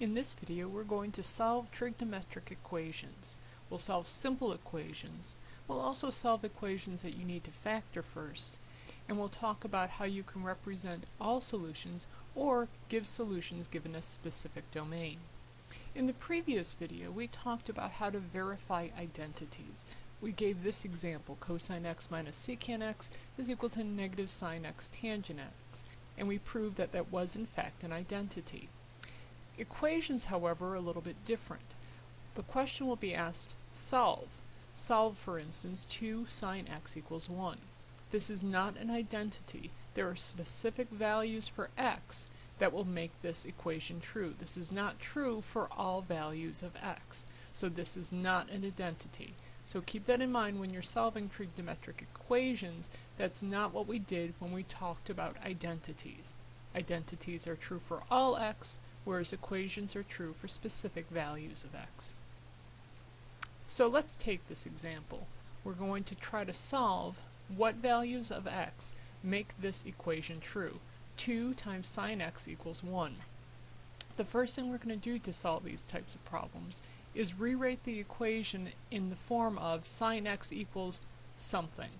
In this video we're going to solve trigonometric equations. We'll solve simple equations. We'll also solve equations that you need to factor first. And we'll talk about how you can represent all solutions or give solutions given a specific domain. In the previous video we talked about how to verify identities. We gave this example, cosine x minus secant x is equal to negative sine x tangent x, and we proved that that was in fact an identity. Equations, however, are a little bit different. The question will be asked, solve. Solve, for instance, 2 sine x equals 1. This is not an identity. There are specific values for x that will make this equation true. This is not true for all values of x. So this is not an identity. So keep that in mind when you're solving trigonometric equations. That's not what we did when we talked about identities. Identities are true for all x, whereas equations are true for specific values of x. So let's take this example. We're going to try to solve what values of x make this equation true. 2 times sine x equals 1. The first thing we're going to do to solve these types of problems is rewrite the equation in the form of sine x equals something.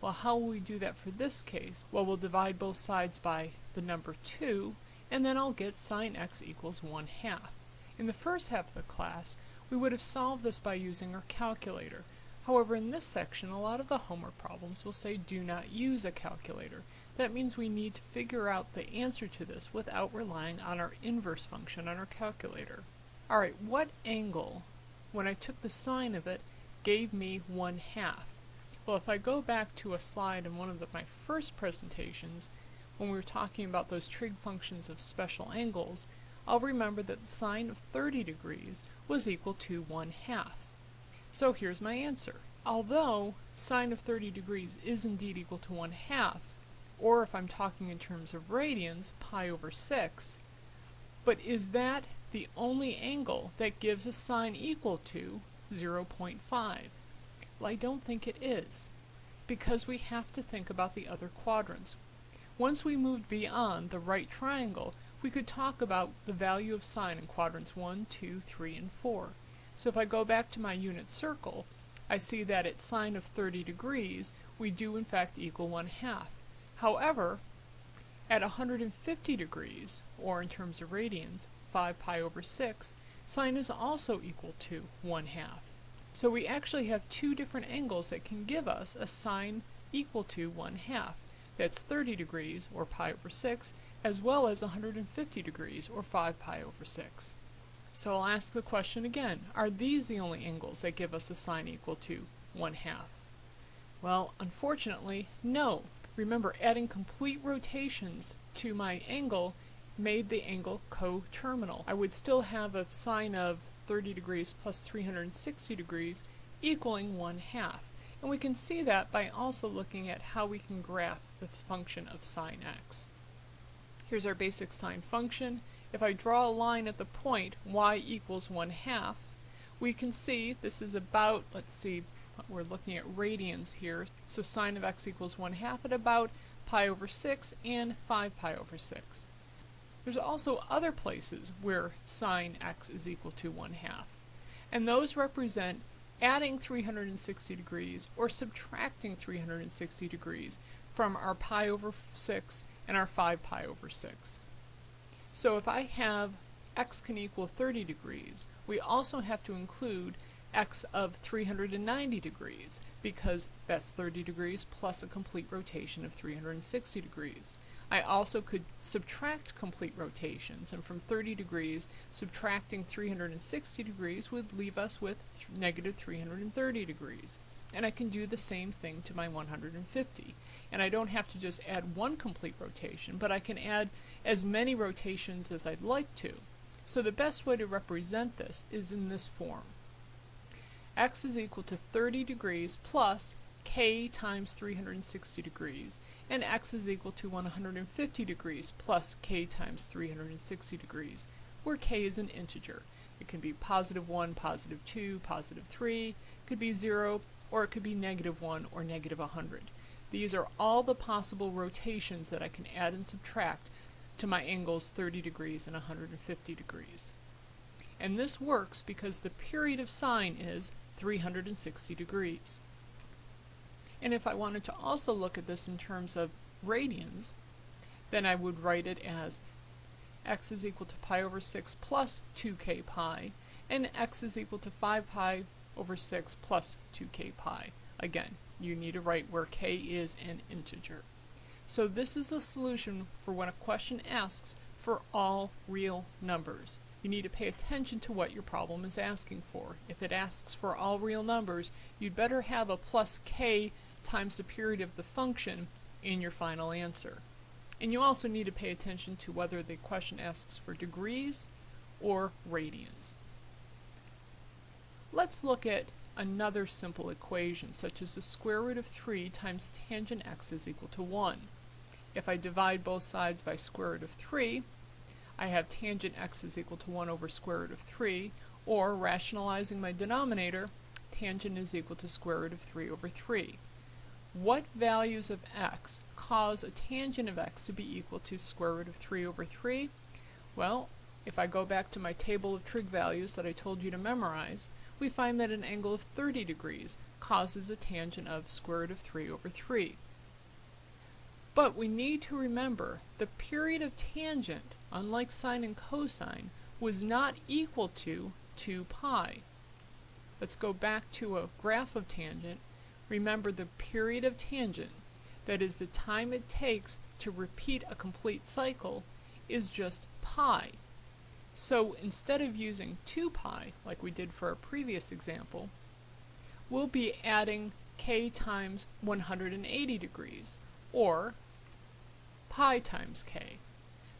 Well, how will we do that for this case? Well, we'll divide both sides by the number 2, and then I'll get sine x equals 1 half. In the first half of the class, we would have solved this by using our calculator. However, in this section, a lot of the homework problems will say do not use a calculator. That means we need to figure out the answer to this without relying on our inverse function on our calculator. Alright, what angle, when I took the sine of it, gave me 1 half? Well, if I go back to a slide in one of the, my first presentations, when we were talking about those trig functions of special angles, I'll remember that the sine of 30 degrees was equal to 1 half. So here's my answer. Although sine of 30 degrees is indeed equal to 1 half, or if I'm talking in terms of radians, pi over 6, but is that the only angle that gives a sine equal to 0.5. Well, I don't think it is, because we have to think about the other quadrants. Once we moved beyond the right triangle, we could talk about the value of sine in quadrants 1, 2, 3, and 4. So if I go back to my unit circle, I see that at sine of 30 degrees, we do in fact equal 1 half. However, at 150 degrees, or in terms of radians, 5 pi over 6, sine is also equal to 1 half. So we actually have two different angles that can give us a sine equal to 1 half. That's 30 degrees, or pi over 6, as well as 150 degrees, or 5 pi over 6. So I'll ask the question again, are these the only angles that give us a sine equal to 1 half? Well, unfortunately, no. Remember, adding complete rotations to my angle made the angle coterminal. I would still have a sine of 30 degrees plus 360 degrees equaling 1 half. And we can see that by also looking at how we can graph this function of sine x. Here's our basic sine function. If I draw a line at the point y equals 1 half, we can see this is about, let's see, we're looking at radians here, so sine of x equals 1 half at about pi over 6 and 5 pi over 6. There's also other places where sine x is equal to 1 half, and those represent adding 360 degrees or subtracting 360 degrees from our pi over 6 and our 5 pi over 6. So if I have x can equal 30 degrees, we also have to include x of 390 degrees because that's 30 degrees plus a complete rotation of 360 degrees. I also could subtract complete rotations, and from 30 degrees, subtracting 360 degrees would leave us with negative 330 degrees. And I can do the same thing to my 150. And I don't have to just add one complete rotation, but I can add as many rotations as I'd like to. So the best way to represent this is in this form. x is equal to 30 degrees plus k times 360 degrees, and x is equal to 150 degrees plus k times 360 degrees, where k is an integer. It can be positive 1, positive 2, positive 3, it could be 0, or it could be negative 1 or negative 100. These are all the possible rotations that I can add and subtract to my angles 30 degrees and 150 degrees. And this works because the period of sine is 360 degrees. And if I wanted to also look at this in terms of radians, then I would write it as x is equal to pi over 6 plus 2k pi, and x is equal to 5 pi over 6 plus 2k pi. Again, you need to write where k is an integer. So this is a solution for when a question asks for all real numbers. You need to pay attention to what your problem is asking for. If it asks for all real numbers, you'd better have a plus k times the period of the function in your final answer. And you also need to pay attention to whether the question asks for degrees or radians. Let's look at another simple equation, such as the square root of 3 times tangent x is equal to 1. If I divide both sides by square root of 3, I have tangent x is equal to 1 over square root of 3, or rationalizing my denominator, tangent is equal to square root of 3 over 3. What values of x cause a tangent of x to be equal to square root of 3 over 3? Well, if I go back to my table of trig values that I told you to memorize, we find that an angle of 30 degrees causes a tangent of square root of 3 over 3. But we need to remember the period of tangent, unlike sine and cosine, was not equal to 2 pi. Let's go back to a graph of tangent. Remember the period of tangent, that is the time it takes to repeat a complete cycle, is just pi. So instead of using 2 pi, like we did for our previous example, we'll be adding k times 180 degrees, or pi times k.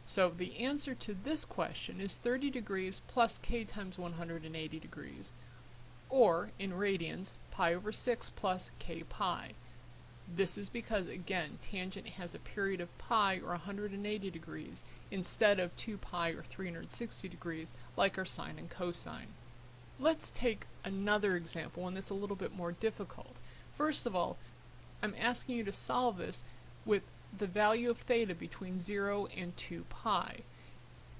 So the answer to this question is 30 degrees plus k times 180 degrees, or, in radians, pi over 6 plus k pi. This is because, again, tangent has a period of pi or 180 degrees instead of 2 pi or 360 degrees like our sine and cosine. Let's take another example, one that's a little bit more difficult. First of all, I'm asking you to solve this with the value of theta between 0 and 2 pi.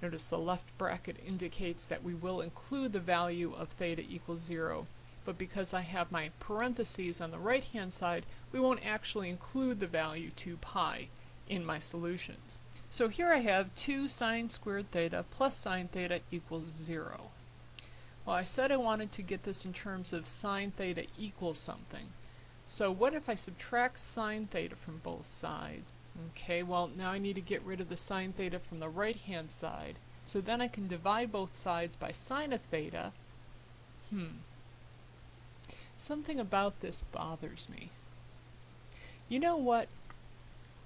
Notice the left bracket indicates that we will include the value of theta equals 0 but because I have my parentheses on the right hand side, we won't actually include the value 2 pi in my solutions. So here I have 2 sine squared theta plus sine theta equals 0. Well, I said I wanted to get this in terms of sine theta equals something. So what if I subtract sine theta from both sides? Okay, well now I need to get rid of the sine theta from the right hand side. So then I can divide both sides by sine of theta. Hmm, Something about this bothers me. You know what?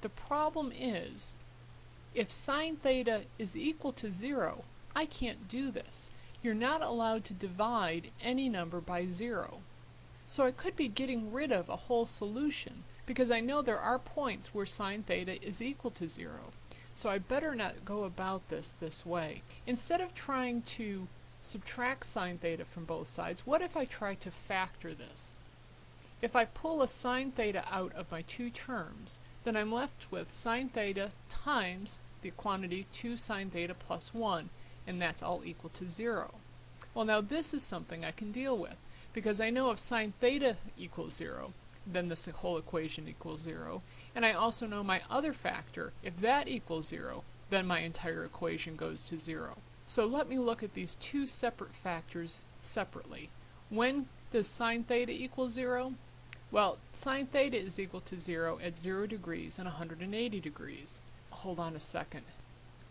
The problem is, if sine theta is equal to zero, I can't do this. You're not allowed to divide any number by zero. So I could be getting rid of a whole solution, because I know there are points where sine theta is equal to zero. So I better not go about this this way. Instead of trying to subtract sine theta from both sides, what if I try to factor this? If I pull a sine theta out of my two terms, then I'm left with sine theta times the quantity 2 sine theta plus 1, and that's all equal to 0. Well now this is something I can deal with, because I know if sine theta equals 0, then this whole equation equals 0, and I also know my other factor, if that equals 0, then my entire equation goes to 0. So let me look at these two separate factors separately. When does sine theta equal 0? Well, sine theta is equal to 0 at 0 degrees and 180 degrees. Hold on a second.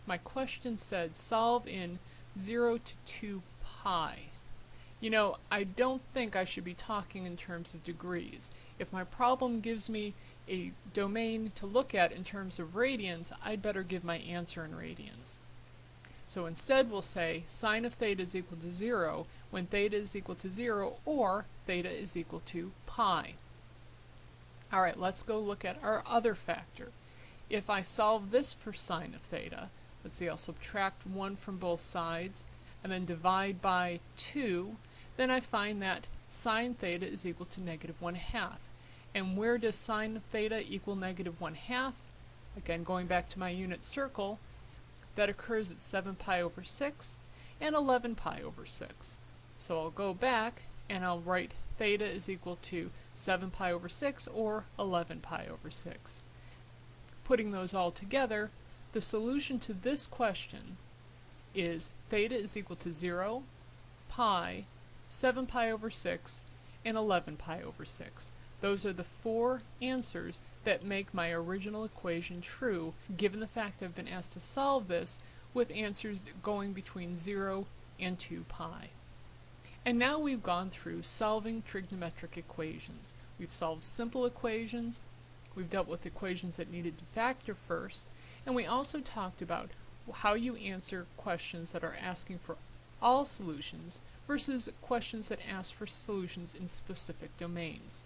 My question said solve in 0 to 2 pi. You know, I don't think I should be talking in terms of degrees. If my problem gives me a domain to look at in terms of radians, I'd better give my answer in radians. So instead we'll say sine of theta is equal to 0 when theta is equal to 0 or theta is equal to pi. Alright, let's go look at our other factor. If I solve this for sine of theta, let's see, I'll subtract 1 from both sides and then divide by 2, then I find that sine theta is equal to negative 1 half. And where does sine theta equal negative 1 half? Again, going back to my unit circle, that occurs at 7 pi over 6, and 11 pi over 6. So I'll go back and I'll write theta is equal to 7 pi over 6 or 11 pi over 6. Putting those all together, the solution to this question is theta is equal to 0, pi, 7 pi over 6, and 11 pi over 6. Those are the four answers that make my original equation true, given the fact I've been asked to solve this with answers going between 0 and 2 pi. And now we've gone through solving trigonometric equations. We've solved simple equations, we've dealt with equations that needed to factor first, and we also talked about how you answer questions that are asking for all solutions versus questions that ask for solutions in specific domains.